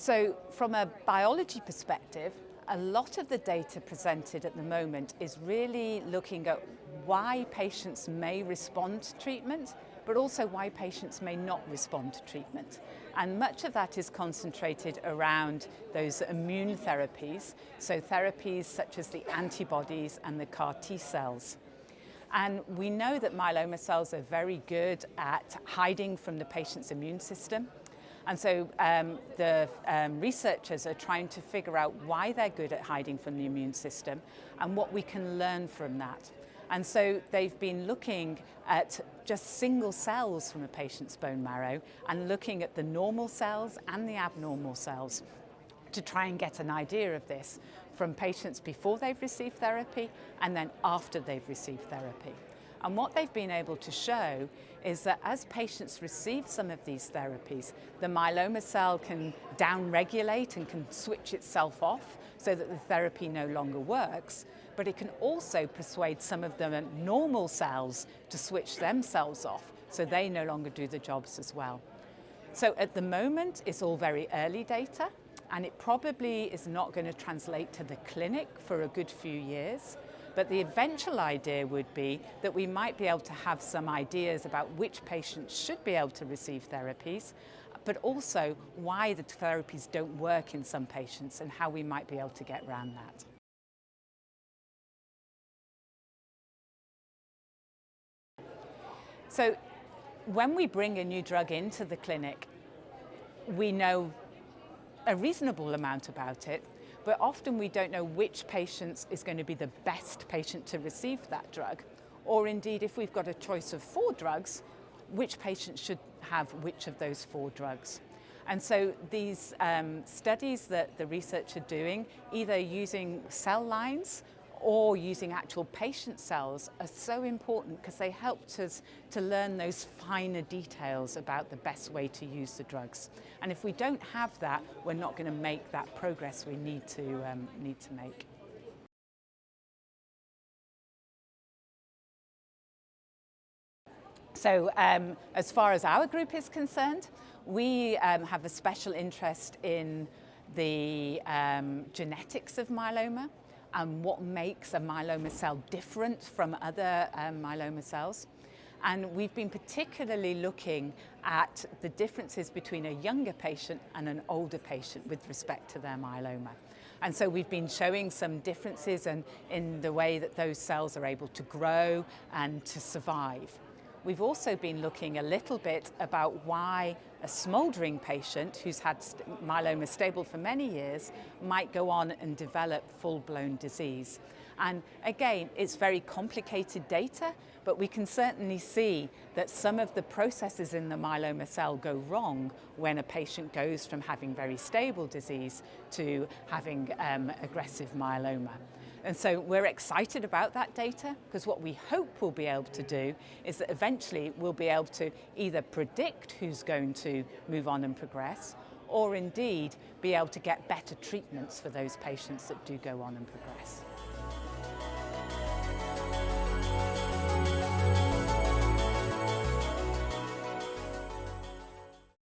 So from a biology perspective, a lot of the data presented at the moment is really looking at why patients may respond to treatment, but also why patients may not respond to treatment. And much of that is concentrated around those immune therapies, so therapies such as the antibodies and the CAR T cells. And we know that myeloma cells are very good at hiding from the patient's immune system. And so um, the um, researchers are trying to figure out why they're good at hiding from the immune system and what we can learn from that. And so they've been looking at just single cells from a patient's bone marrow and looking at the normal cells and the abnormal cells to try and get an idea of this from patients before they've received therapy and then after they've received therapy. And what they've been able to show is that as patients receive some of these therapies, the myeloma cell can downregulate and can switch itself off so that the therapy no longer works, but it can also persuade some of the normal cells to switch themselves off so they no longer do the jobs as well. So at the moment, it's all very early data, and it probably is not going to translate to the clinic for a good few years. But the eventual idea would be that we might be able to have some ideas about which patients should be able to receive therapies, but also why the therapies don't work in some patients and how we might be able to get around that. So when we bring a new drug into the clinic, we know a reasonable amount about it, but often we don't know which patients is going to be the best patient to receive that drug. Or indeed, if we've got a choice of four drugs, which patient should have which of those four drugs. And so these um, studies that the research are doing, either using cell lines or using actual patient cells are so important because they helped us to learn those finer details about the best way to use the drugs. And if we don't have that, we're not going to make that progress we need to, um, need to make. So um, as far as our group is concerned, we um, have a special interest in the um, genetics of myeloma and what makes a myeloma cell different from other um, myeloma cells. And we've been particularly looking at the differences between a younger patient and an older patient with respect to their myeloma. And so we've been showing some differences in, in the way that those cells are able to grow and to survive. We've also been looking a little bit about why a smouldering patient who's had myeloma stable for many years might go on and develop full-blown disease. And again, it's very complicated data, but we can certainly see that some of the processes in the myeloma cell go wrong when a patient goes from having very stable disease to having um, aggressive myeloma. And so we're excited about that data because what we hope we'll be able to do is that eventually we'll be able to either predict who's going to move on and progress or indeed be able to get better treatments for those patients that do go on and progress.